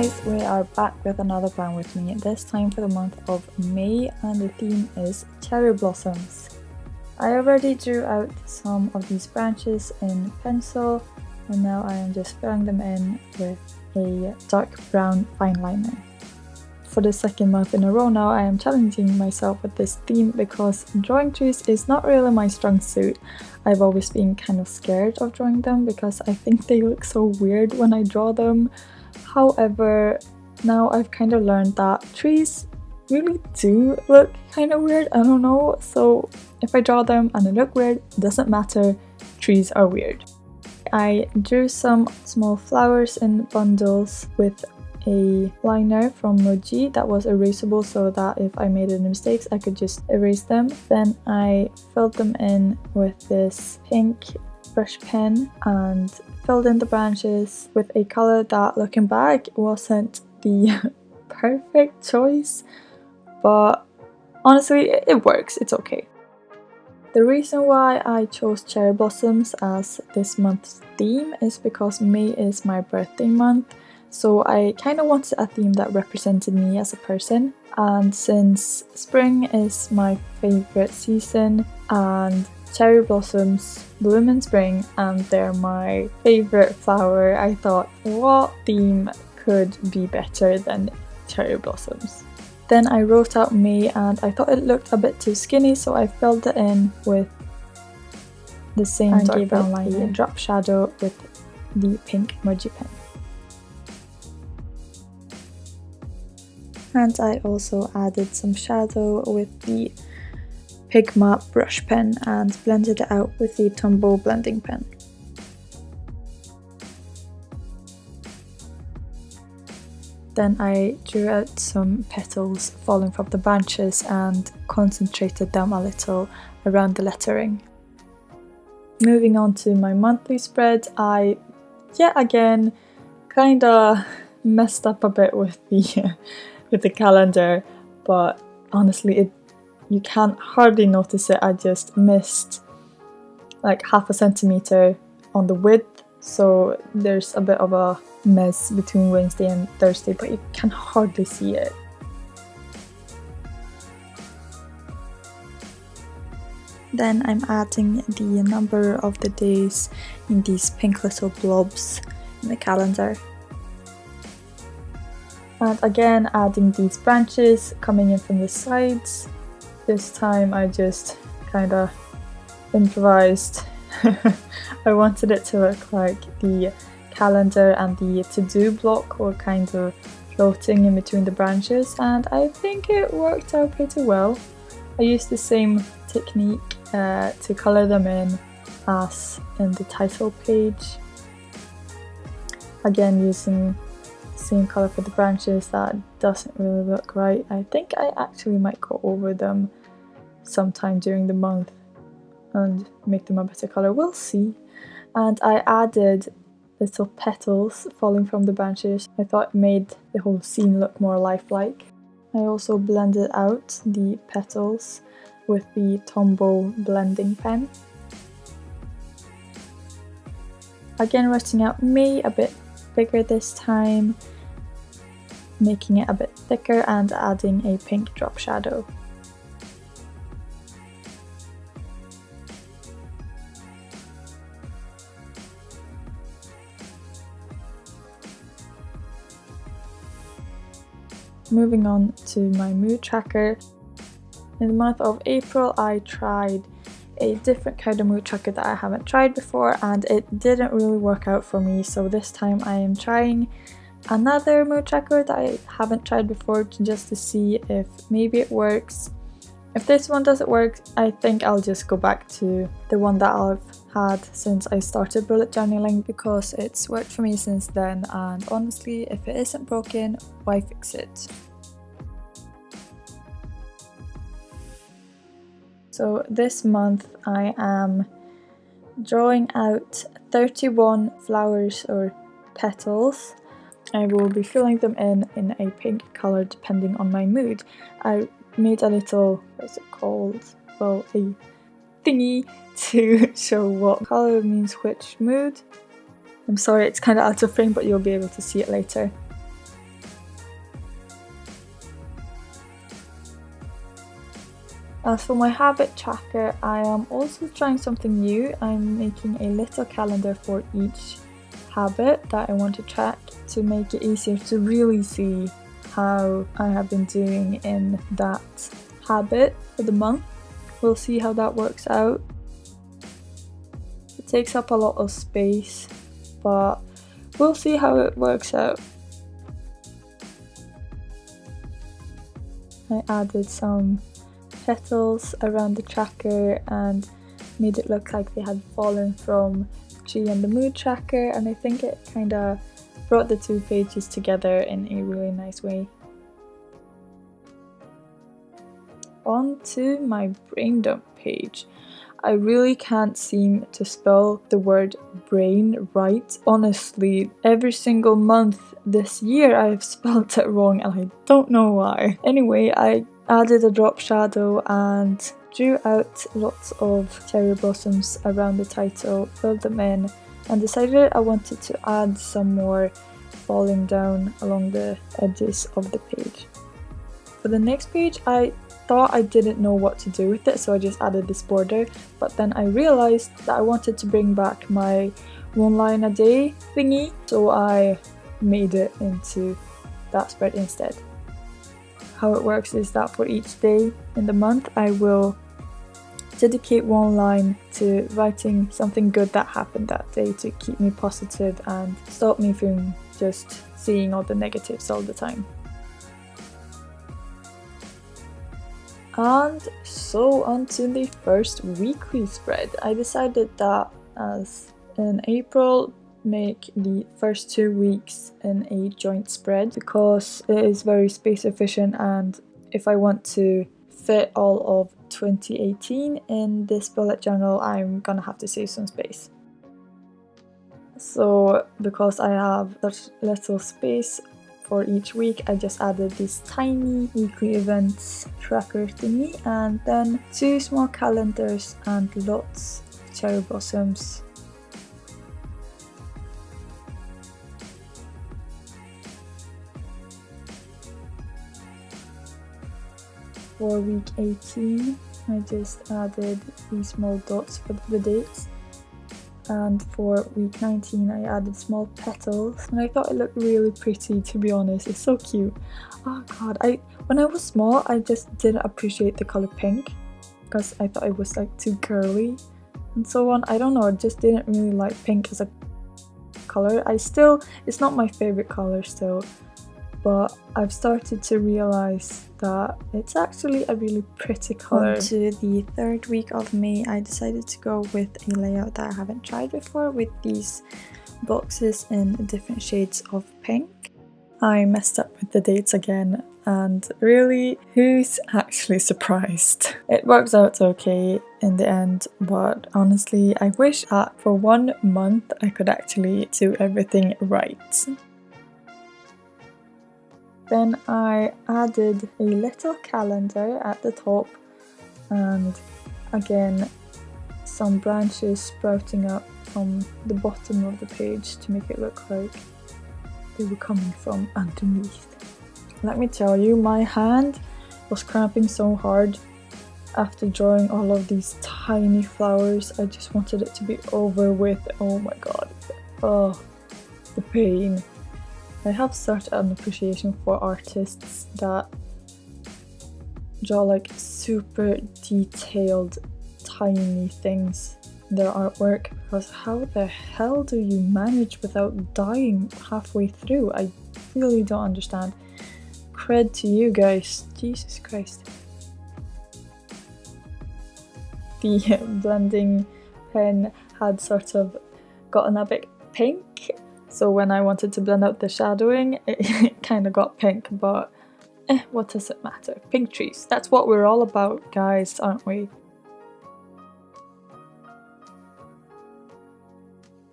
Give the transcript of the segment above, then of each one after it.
guys, we are back with another plan with me, this time for the month of May and the theme is cherry blossoms. I already drew out some of these branches in pencil and now I am just filling them in with a dark brown fine liner. For the second month in a row now I am challenging myself with this theme because drawing trees is not really my strong suit. I've always been kind of scared of drawing them because I think they look so weird when I draw them However, now I've kind of learned that trees really do look kind of weird, I don't know, so if I draw them and they look weird, it doesn't matter, trees are weird. I drew some small flowers in bundles with a liner from Muji that was erasable so that if I made any mistakes I could just erase them. Then I filled them in with this pink brush pen and filled in the branches with a colour that looking back wasn't the perfect choice but honestly it works, it's okay. The reason why I chose cherry blossoms as this month's theme is because May is my birthday month so I kind of wanted a theme that represented me as a person and since spring is my favourite season and cherry blossoms bloom in spring and they're my favorite flower. I thought what theme could be better than cherry blossoms. Then I wrote out May and I thought it looked a bit too skinny so I filled it in with the same and dark brown line drop shadow with the pink Muji pen. And I also added some shadow with the Pigma brush pen and blended it out with the Tombow blending pen. Then I drew out some petals falling from the branches and concentrated them a little around the lettering. Moving on to my monthly spread, I yet again kinda messed up a bit with the with the calendar but honestly it you can't hardly notice it. I just missed like half a centimeter on the width so there's a bit of a mess between Wednesday and Thursday but you can hardly see it. Then I'm adding the number of the days in these pink little blobs in the calendar. And again adding these branches coming in from the sides this time I just kind of improvised. I wanted it to look like the calendar and the to-do block were kind of floating in between the branches and I think it worked out pretty well. I used the same technique uh, to colour them in as in the title page. Again using the same colour for the branches that doesn't really look right. I think I actually might go over them sometime during the month and make them a better colour, we'll see. And I added little petals falling from the branches. I thought it made the whole scene look more lifelike. I also blended out the petals with the Tombow blending pen. Again writing out May a bit bigger this time, making it a bit thicker and adding a pink drop shadow. Moving on to my mood tracker. In the month of April I tried a different kind of mood tracker that I haven't tried before and it didn't really work out for me so this time I am trying another mood tracker that I haven't tried before just to see if maybe it works. If this one doesn't work I think I'll just go back to the one that I've had since I started bullet journaling because it's worked for me since then and honestly if it isn't broken why fix it? So this month I am drawing out 31 flowers or petals. I will be filling them in in a pink colour depending on my mood. I made a little, what's it called? Well, a thingy to show what colour means which mood. I'm sorry it's kind of out of frame but you'll be able to see it later. As for my habit tracker, I am also trying something new. I'm making a little calendar for each habit that I want to track to make it easier to really see how I have been doing in that habit for the month. We'll see how that works out. It takes up a lot of space, but we'll see how it works out. I added some petals around the tracker and made it look like they had fallen from G and the mood tracker and I think it kind of brought the two pages together in a really nice way. On to my brain dump page. I really can't seem to spell the word brain right. Honestly, every single month this year I've spelled it wrong and I don't know why. Anyway, I added a drop shadow and drew out lots of cherry blossoms around the title, filled them in and decided I wanted to add some more falling down along the edges of the page. For the next page I thought I didn't know what to do with it so I just added this border but then I realized that I wanted to bring back my one line a day thingy so I made it into that spread instead. How it works is that for each day in the month I will dedicate one line to writing something good that happened that day to keep me positive and stop me from just seeing all the negatives all the time. And so on to the first weekly spread. I decided that as in April make the first two weeks in a joint spread because it is very space efficient and if I want to fit all of 2018 in this bullet journal I'm gonna have to save some space. So because I have such little space for each week I just added this tiny weekly events tracker thingy and then two small calendars and lots of cherry blossoms. For week 18 I just added these small dots for the dates and for week 19 I added small petals and I thought it looked really pretty to be honest. It's so cute. Oh god. I when I was small I just didn't appreciate the color pink because I thought it was like too girly and so on. I don't know I just didn't really like pink as a color. I still it's not my favorite color still but I've started to realize that it's actually a really pretty color. On to the third week of May, I decided to go with a layout that I haven't tried before with these boxes in different shades of pink. I messed up with the dates again and really, who's actually surprised? It works out okay in the end, but honestly, I wish that for one month I could actually do everything right. Then I added a little calendar at the top and again some branches sprouting up from the bottom of the page to make it look like they were coming from underneath. Let me tell you, my hand was cramping so hard after drawing all of these tiny flowers. I just wanted it to be over with. Oh my god. Oh, the pain. I have such an appreciation for artists that draw like super detailed tiny things in their artwork because how the hell do you manage without dying halfway through? I really don't understand. Cred to you guys, Jesus Christ. The blending pen had sort of gotten a bit pink so when I wanted to blend out the shadowing, it, kind of got pink, but eh, what does it matter? Pink trees, that's what we're all about, guys, aren't we?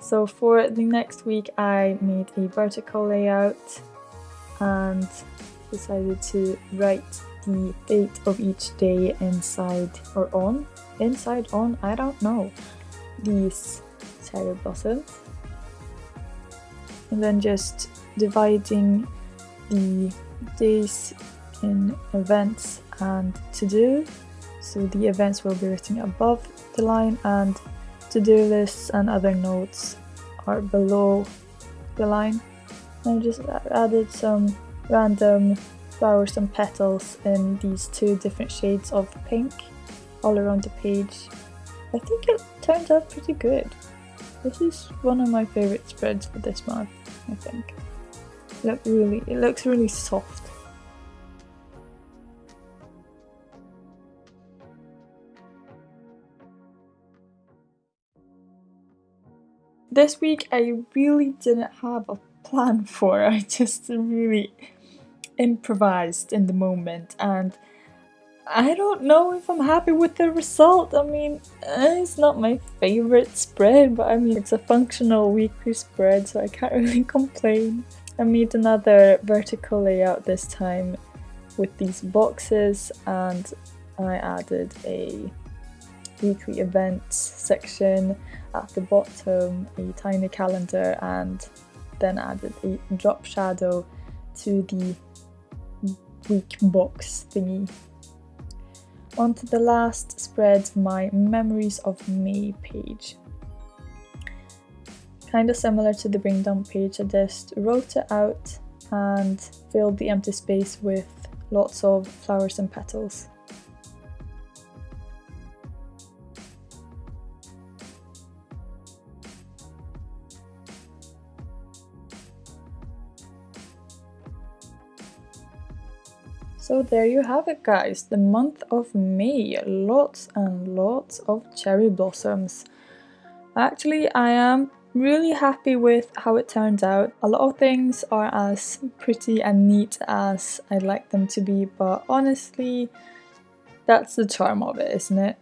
So for the next week, I made a vertical layout and decided to write the date of each day inside or on. Inside, on, I don't know. These cherry blossoms and then just dividing the days in events and to do So the events will be written above the line and to-do lists and other notes are below the line. And I just added some random flowers and petals in these two different shades of pink all around the page. I think it turned out pretty good. This is one of my favourite spreads for this month, I think. Look really, it looks really soft. This week I really didn't have a plan for, I just really improvised in the moment and I don't know if I'm happy with the result. I mean, eh, it's not my favorite spread, but I mean, it's a functional weekly spread, so I can't really complain. I made another vertical layout this time with these boxes and I added a weekly events section at the bottom, a tiny calendar and then added a drop shadow to the week box thingy onto the last spread, my Memories of May page. Kind of similar to the brain dump page, I just wrote it out and filled the empty space with lots of flowers and petals. So there you have it guys, the month of May, lots and lots of cherry blossoms. Actually I am really happy with how it turned out. A lot of things are as pretty and neat as I'd like them to be but honestly that's the charm of it isn't it?